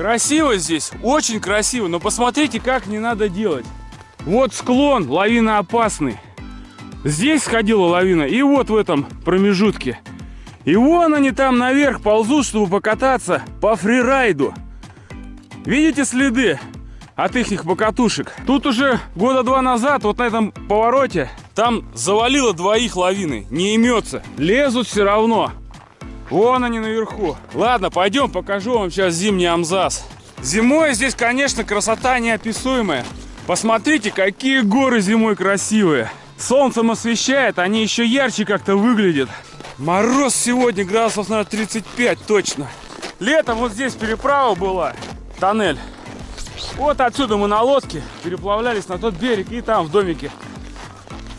Красиво здесь, очень красиво, но посмотрите, как не надо делать. Вот склон, лавина опасный. Здесь сходила лавина, и вот в этом промежутке. И вон они там наверх ползут, чтобы покататься по фрирайду. Видите следы от их покатушек? Тут уже года два назад, вот на этом повороте, там завалило двоих лавины. Не имется. Лезут все равно. Вон они наверху. Ладно, пойдем покажу вам сейчас зимний Амзас. Зимой здесь, конечно, красота неописуемая. Посмотрите, какие горы зимой красивые. Солнцем освещает, они еще ярче как-то выглядят. Мороз сегодня градусов, наверное, 35 точно. Летом вот здесь переправа была, тоннель. Вот отсюда мы на лодке переплавлялись на тот берег и там в домике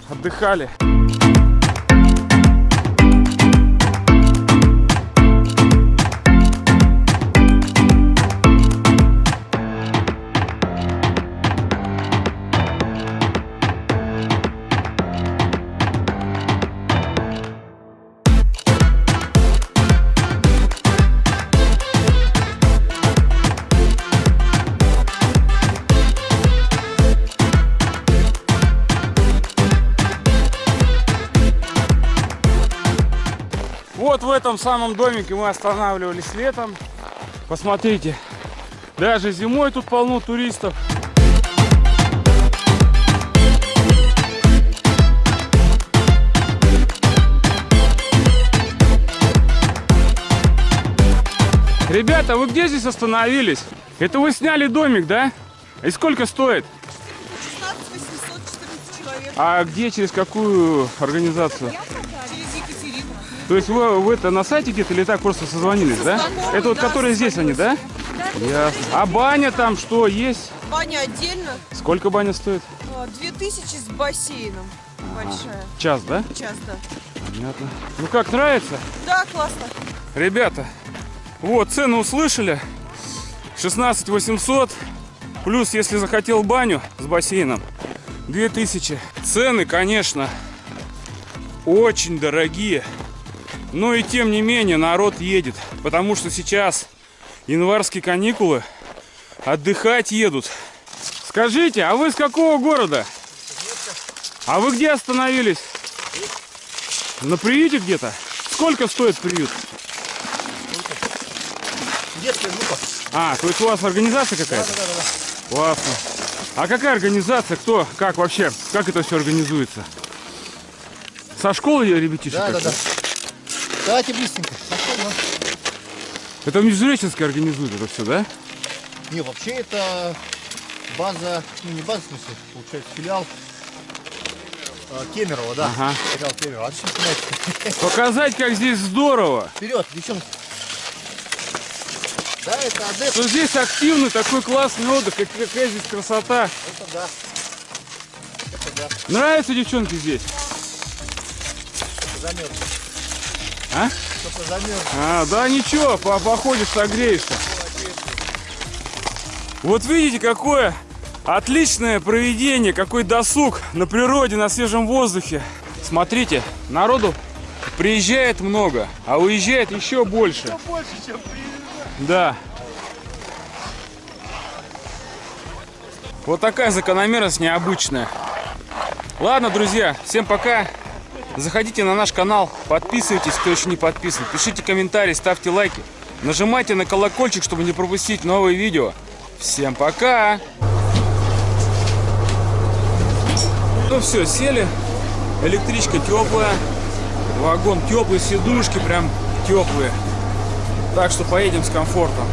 отдыхали. Вот в этом самом домике мы останавливались летом. Посмотрите, даже зимой тут полно туристов. Ребята, вы где здесь остановились? Это вы сняли домик, да? И сколько стоит? 16 814 человек. А где, через какую организацию? Екатерину. То есть вы, вы это на сайте где-то или так просто созвонились, да? Знакомые, Это вот да, которые здесь они, да? Ясно. А баня там что есть? Баня отдельно. Сколько баня стоит? а, 2000 с бассейном. Большая. Час, да? Час, да. Понятно. Ну как, нравится? Да, классно. Ребята, вот, цены услышали. 16 800. Плюс, если захотел баню с бассейном, 2000. Цены, конечно, очень дорогие. Но и тем не менее народ едет. Потому что сейчас январские каникулы. Отдыхать едут. Скажите, а вы с какого города? А вы где остановились? На приюте где-то? Сколько стоит приют? Детская группа. А, то есть у вас организация какая-то? Да, да, да. Классно. А какая организация? Кто? Как вообще? Как это все организуется? Со школы ребятишек? Да, да, да. Давайте быстренько. Это Междуреченская организует это все, да? Не, вообще это база, ну не база, в смысле, получается, филиал э, Кемерово, да. Ага. Филиал Кемерово. Отлично снимаете. Показать, как здесь здорово. Вперед, девчонки. Да, это адепт. Что здесь активный такой классный отдых, как- какая здесь красота. Это да. Это да. Нравится девчонки здесь? Замерз. А? А, да ничего, по- походишь, согреешься. Вот видите, какое отличное проведение, какой досуг на природе, на свежем воздухе. Смотрите, народу приезжает много, а уезжает еще больше. Больше, чем приезжает. Да. Вот такая закономерность необычная. Ладно, друзья, всем пока. Заходите на наш канал, подписывайтесь, кто еще не подписан. Пишите комментарии, ставьте лайки. Нажимайте на колокольчик, чтобы не пропустить новые видео. Всем пока! Ну все, сели. Электричка теплая. Вагон теплый, сидушки прям теплые. Так что поедем с комфортом.